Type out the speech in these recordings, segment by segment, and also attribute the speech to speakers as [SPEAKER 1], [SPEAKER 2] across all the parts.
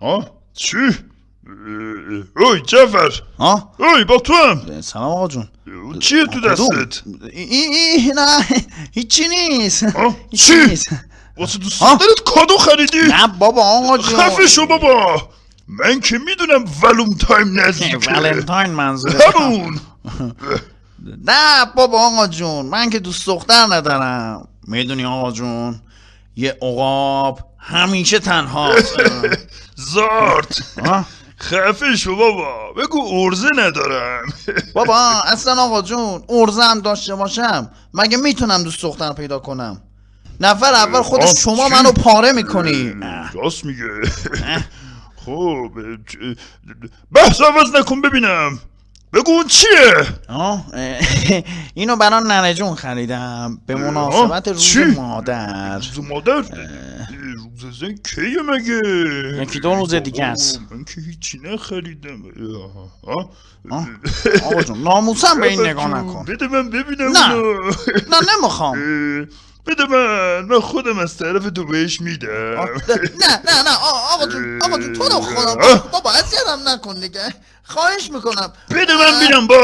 [SPEAKER 1] آه چی؟ اوی
[SPEAKER 2] ها؟
[SPEAKER 1] اوی با تو هم.
[SPEAKER 2] سلام آقا جون.
[SPEAKER 1] چیه تو دستت؟
[SPEAKER 2] این این نه هیچی نیست.
[SPEAKER 1] چی؟ واسه دوست
[SPEAKER 2] آه؟
[SPEAKER 1] دارت کادو خریدی؟
[SPEAKER 2] نه بابا آقا جون.
[SPEAKER 1] خفه شو بابا. من که می‌دونم ولوم تایم نزدیکه
[SPEAKER 2] ولنتاین منظوره
[SPEAKER 1] همون.
[SPEAKER 2] نه بابا آقا جون من که دوست دختر ندارم. می‌دونی آقا جون یه عقاب همیشه تنهاست.
[SPEAKER 1] زارت؟ خفه شو بابا. بگو ارزه ندارم
[SPEAKER 2] بابا اصلا آقا جون ارزه هم داشته باشم. مگه می‌تونم دوست دختر پیدا کنم؟ نفر اول
[SPEAKER 1] آه،
[SPEAKER 2] خودش شما؟ منو پاره می‌کنی.
[SPEAKER 1] راست میگه. خب بحث عوض نکن ببینم. بگو اون چیه؟
[SPEAKER 2] آه اینو برای ننه جون خریدم. به مناسبت روز؟ مادر.
[SPEAKER 1] روز مادر؟ زن کیه مگه؟
[SPEAKER 2] یکی دو روز دیگه است.
[SPEAKER 1] من که هیچی نخریدم.
[SPEAKER 2] آقا جون ناموسم به این نگاه نکن.
[SPEAKER 1] بده من ببینم
[SPEAKER 2] نه. نه نمی‌خوام.
[SPEAKER 1] اه، بده من. من خودم از طرف تو بهش میدم.
[SPEAKER 2] نه نه نه آقا جون آقا جون تو رو
[SPEAKER 1] آه.
[SPEAKER 2] بابا اذیتم نکن دیگه. خواهش می‌کنم.
[SPEAKER 1] بده من بینم با.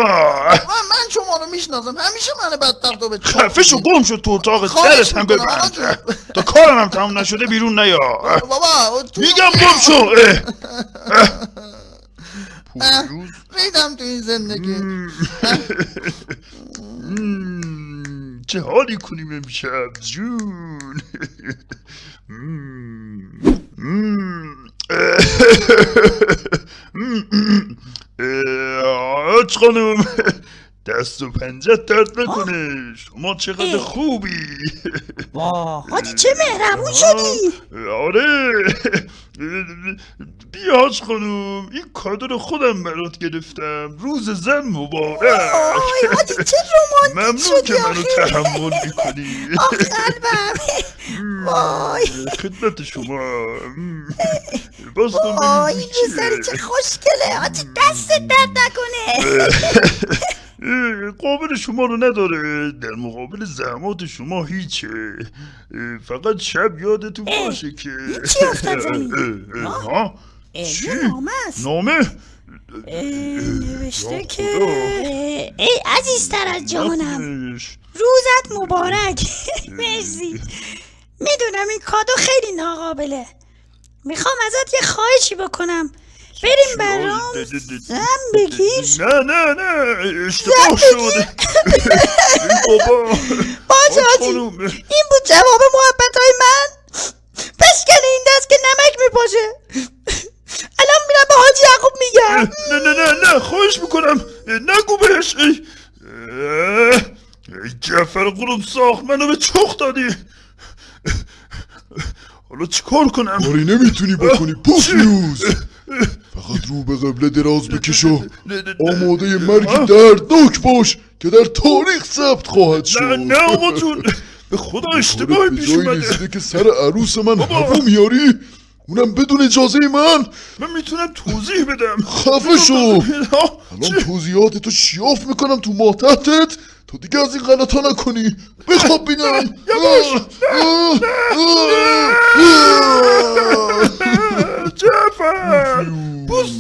[SPEAKER 2] من من شما می‌شناسم. همیشه من بدبخت رو به چاق
[SPEAKER 1] خفه شو
[SPEAKER 2] می‌دی.
[SPEAKER 1] گم شد تو اتاق. درت هم ببند. تا کارم هم تمام نشده بیرون نیا.
[SPEAKER 2] بابا تو
[SPEAKER 1] میگم گم شو.
[SPEAKER 2] ریدم تو این زندگی.
[SPEAKER 1] چه حالی کنیم امشب جون؟ آج خانم. دست و پنجت درد نکنه شما چقدر
[SPEAKER 3] اه.
[SPEAKER 1] خوبی.
[SPEAKER 3] وا حاجی چه مهربون شدی؟
[SPEAKER 1] آره. بیا حاج خانم این کادو رو خودم برات گرفتم. روز زن مبارک.
[SPEAKER 3] حاجی چه رومانتیک
[SPEAKER 1] ممنون که منو تحمل می‌کنی.
[SPEAKER 3] آخ قلبم. وای.
[SPEAKER 1] خدمت شما. باز
[SPEAKER 3] وای این
[SPEAKER 1] چیه.
[SPEAKER 3] چه خوشگله. حاجی دستت درد نکنه.
[SPEAKER 1] اه، قابل شما رو نداره. در مقابل زحمات شما هیچه. فقط شب یادتون باشه که.
[SPEAKER 3] چی افتاد زمین؟
[SPEAKER 1] ها؟ چی؟
[SPEAKER 3] نامه نوشته که. ای عزیزتر از جانم. روزت مبارک. مرسی. می‌دونم این کادو خیلی ناقابله. می‌خوام ازت یه خواهشی بکنم. بریم برام زن بگیر
[SPEAKER 1] نه نه نه اشتباه شد بابا
[SPEAKER 3] باشه. این بود جواب محبت های من پشکل این دست که نمک میپاشه الان میرم به حاجی یعقوب میگم
[SPEAKER 1] نه نه نه نه خواهش می‌کنم نگو بهش ای جعفر قلوب ساخت منو به چخ دادی حالا چیکار کنم
[SPEAKER 4] کاری نمی‌تونی بکنی پوفیوز فقط رو به قبله دراز بکش و آماده مرگ دردناک باش که در تاریخ ثبت خواهد شد.
[SPEAKER 1] نه نه آقا جون. به خدا اشتباهی
[SPEAKER 4] به
[SPEAKER 1] پیش اومده.
[SPEAKER 4] که سر عروس من هوا میاری اونم بدون اجازه من.
[SPEAKER 1] من می‌تونم توضیح بدم.
[SPEAKER 4] خفه شو؟ الان توضیحات تو شیاف می‌کنم تو ما تحتت. تو دیگه از این غلطا نکنی. بخواب بینم.
[SPEAKER 1] یواش.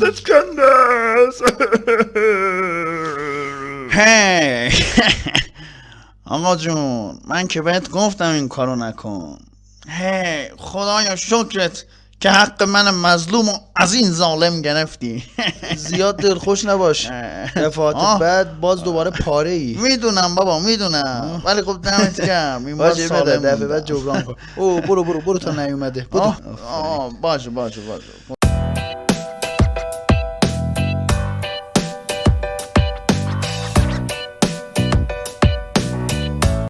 [SPEAKER 1] است
[SPEAKER 2] هی آقا جون من که بهت گفتم این کارو نکن. هی خدایا شکرت که حق من مظلوم و از این ظالم گرفتی.
[SPEAKER 5] زیاد دلخوش نباش. دفعات. بعد باز دوباره پاره ای
[SPEAKER 2] می‌دونم بابا می‌دونم. ولی خب دمت گرم این بار سالم
[SPEAKER 5] دفعه. بعد جبران کن. او برو برو برو تا نیومده.
[SPEAKER 2] باشه باشه باشه.